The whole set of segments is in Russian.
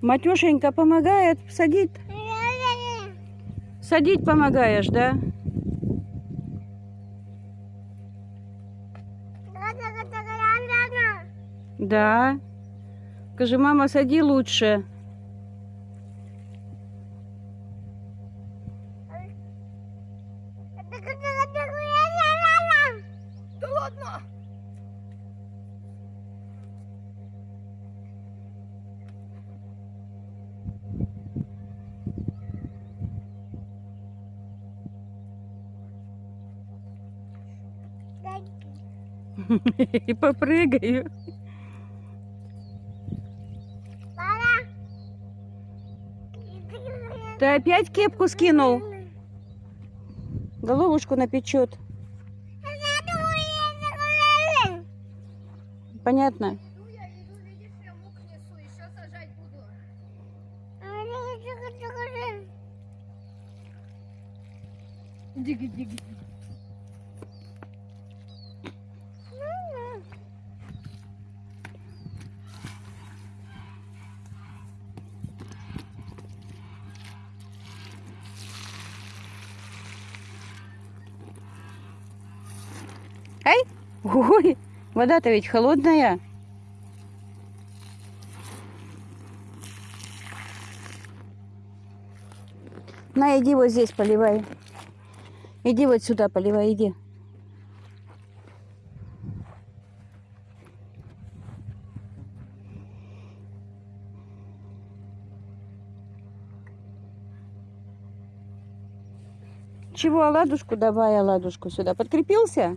Матюшенька помогает садить? Садить помогаешь, да? Да. Скажи, мама, сади лучше. И попрыгаю. Ты опять кепку скинул? Головушку напечет. Понятно? Иду Ай! Ой, вода-то ведь холодная. На, иди вот здесь поливай. Иди вот сюда поливай, иди. Чего, оладушку давай, оладушку сюда. Подкрепился?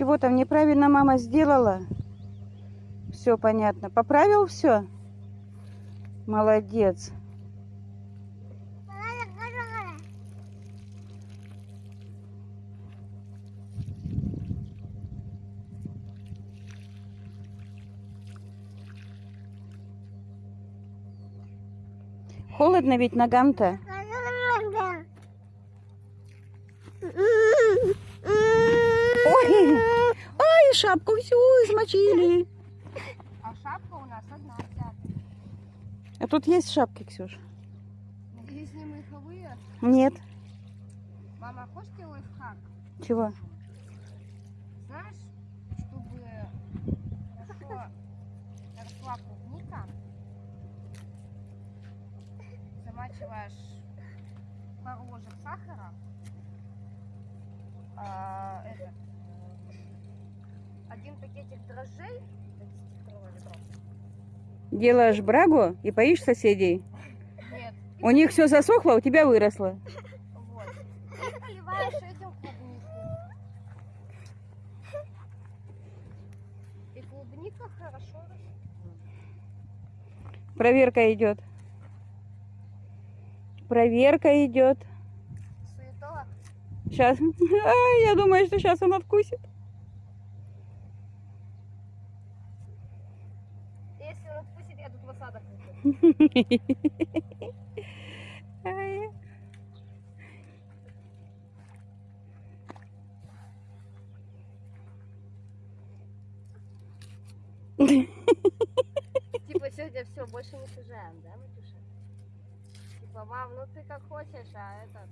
Чего там неправильно мама сделала? Все понятно. Поправил все? Молодец. Холодно ведь ногам-то. Ой, шапку всю измочили. А шапка у нас одна вся. А тут есть шапки, Ксюш? Надеюсь, не меховые. Нет. Мама, хочешь тебе лайфхак? Чего? Знаешь, чтобы хорошо росла клубника, замачиваешь пару ложек сахара, а, этот, один пакетик дрожжей, это 10-литровое ведро. Делаешь брагу и поишь соседей. Нет, У них все засохло, а у тебя выросло. вот. И поливаешь этим клубнику. И клубника хорошо растет. Проверка идет. Проверка идет. Суетова. Сейчас. Ай, я думаю, что сейчас он откусит. Если он отпустит, я тут в осадок выйду. Ай. Типа сегодня все, больше не сажаем, да, Матюша? Типа, мам, ну ты как хочешь, а этот...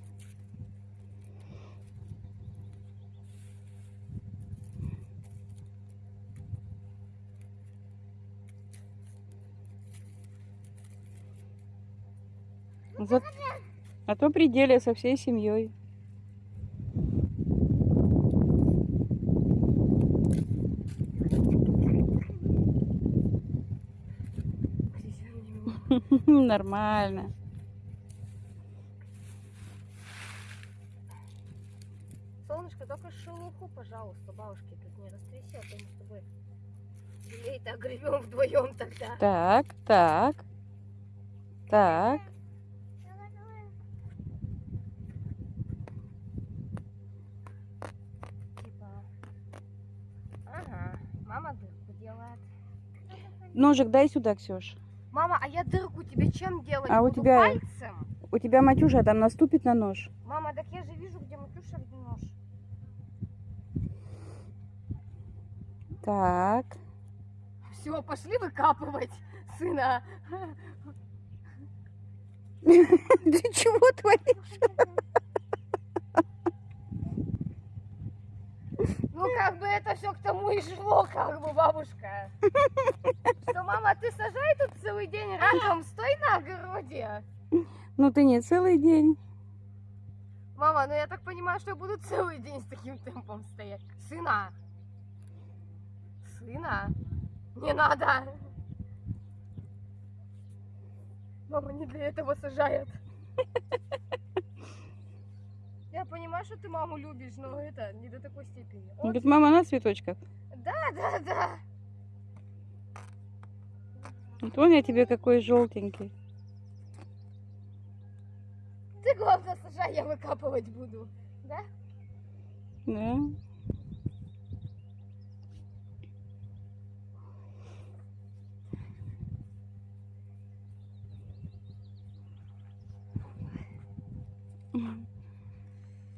За- А то пределе со всей семьей. Нормально. Солнышко, только шелуху, пожалуйста, бабушке тут не растряси, а то мы с тобой землей-то огребем вдвоем тогда. Так, так. Так. Ножик дай сюда, Ксюш. Мама, а я дырку тебе чем делать? А у тебя... Пальцем? У тебя Матюша там наступит на нож. Мама, так я же вижу, где Матюша, где нож. Так. Все, пошли выкапывать сына. Ты чего творишь? Ну, как бы это все к тому и шло, как бы, бабушка. Что, мама, ты сажай тут целый день раком, стой на огороде. Ну ты не целый день. Мама, ну я так понимаю, что я буду целый день с таким темпом стоять. Сына. Сына. Не надо. Мама не для этого сажает. Я понимаю, что ты маму любишь, но это не до такой степени. Он Он- говорит, мама на цветочках. Да, да, да. Вот вон я тебе какой желтенький. Ты главное сажай, я выкапывать буду. Да? Да. Мгм.